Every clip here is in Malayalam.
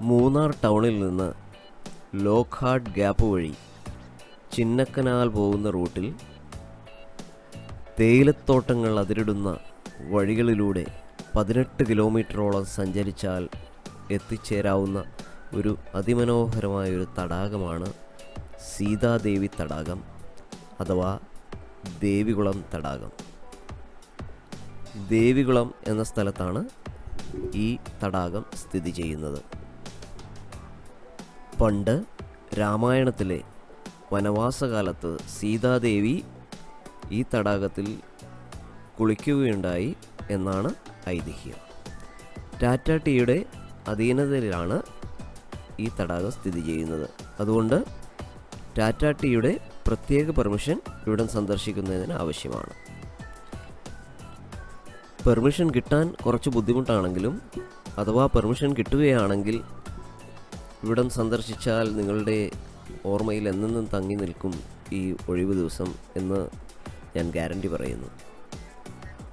മൂന്നാർ ടൗണിൽ നിന്ന് ലോക്ക്ഹാർട്ട് ഗ്യാപ്പ് വഴി ചിന്നക്കനാൽ പോകുന്ന റൂട്ടിൽ തേയിലത്തോട്ടങ്ങൾ അതിരിടുന്ന വഴികളിലൂടെ പതിനെട്ട് കിലോമീറ്ററോളം സഞ്ചരിച്ചാൽ എത്തിച്ചേരാവുന്ന ഒരു അതിമനോഹരമായ ഒരു തടാകമാണ് സീതാദേവി തടാകം അഥവാ ദേവികുളം തടാകം. ദേവികുളം എന്ന സ്ഥലത്താണ് ഈ തടാകം സ്ഥിതി ചെയ്യുന്നത്. പണ്ട് രാമായണത്തിലെ വനവാസകാലത്ത് സീതാദേവി ഈ തടാകത്തിൽ കുളിക്കുകയുണ്ടായി എന്നാണ് ഐതിഹ്യം. ടാറ്റ ടീയുടെ അധീനതയിലാണ് ഈ തടാകം സ്ഥിതി ചെയ്യുന്നത്. അതുകൊണ്ട് ടാറ്റ ടീയുടെ പ്രത്യേക പെർമിഷൻ ഇവിടം സന്ദർശിക്കുന്നതിന് ആവശ്യമാണ്. പെർമിഷൻ കിട്ടാൻ കുറച്ച് ബുദ്ധിമുട്ടാണെങ്കിലും അഥവാ പെർമിഷൻ കിട്ടുകയാണെങ്കിൽ ഇവിടം സന്ദർശിച്ചാൽ നിങ്ങളുടെ ഓർമ്മയിൽ എന്നെന്നും തങ്ങി നിൽക്കും ഈ ഒഴിവ് ദിവസം എന്ന് ഞാൻ ഗ്യാരണ്ടി പറയുന്നു.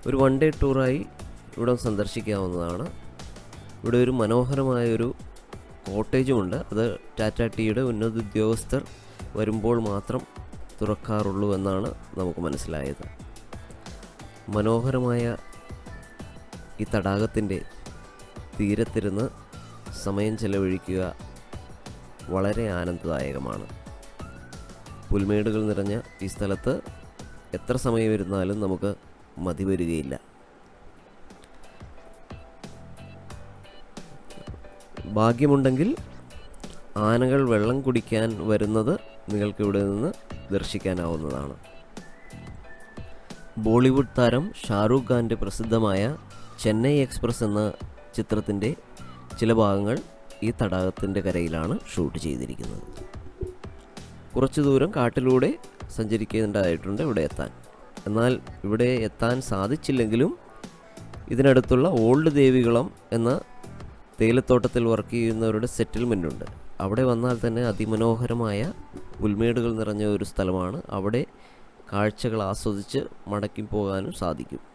ഒരു വൺ ഡേ ടൂറായി ഇവിടം സന്ദർശിക്കാവുന്നതാണ്. ഇവിടെ ഒരു മനോഹരമായൊരു കോട്ടേജുമുണ്ട് അത് ടാറ്റ ടീയുടെ ഉന്നത ഉദ്യോഗസ്ഥർ വരുമ്പോൾ മാത്രം തുറക്കാറുള്ളൂ എന്നാണ് നമുക്ക് മനസ്സിലായത്. മനോഹരമായ ഈ തടാകത്തിന്റെ തീരത്തിരുന്ന് സമയം ചെലവഴിക്കുക വളരെ ആനന്ദദായകമാണ്. പുൽമേടുകൾ നിറഞ്ഞ ഈ സ്ഥലത്ത് എത്ര സമയം ഇരുന്നാലും നമുക്ക് മതി വരികയില്ല. ഭാഗ്യമുണ്ടെങ്കിൽ ആനകൾ വെള്ളം കുടിക്കാൻ വരുന്നത് നിങ്ങൾക്ക് ഇവിടെ നിന്ന് ദർശിക്കാനാവുന്നതാണ്. ബോളിവുഡ് താരം ഷാറൂഖ് ഖാന്റെ പ്രസിദ്ധമായ ചെന്നൈ എക്സ്പ്രസ് എന്ന ചിത്രത്തിന്റെ ചില ഭാഗങ്ങൾ ഈ തടാകത്തിന്റെ കരയിലാണ് ഷൂട്ട് ചെയ്തിരിക്കുന്നത്. കുറച്ച് ദൂരം കാട്ടിലൂടെ സഞ്ചരിക്കേണ്ടതായിട്ടുണ്ട് ഇവിടെ എത്താൻ. എന്നാൽ ഇവിടെ എത്താൻ സാധിച്ചില്ലെങ്കിലും ഇതിനടുത്തുള്ള ഓൾഡ് ദേവികുളം എന്ന തേയിലത്തോട്ടത്തിൽ വർക്ക് ചെയ്യുന്നവരുടെ സെറ്റിൽമെന്റ് ഉണ്ട്. അവിടെ വന്നാൽ തന്നെ അതിമനോഹരമായ പുൽമേടുകൾ നിറഞ്ഞ ഒരു സ്ഥലമാണ്. അവിടെ കാഴ്ചകൾ ആസ്വദിച്ച് മടക്കി പോകാനും സാധിക്കും.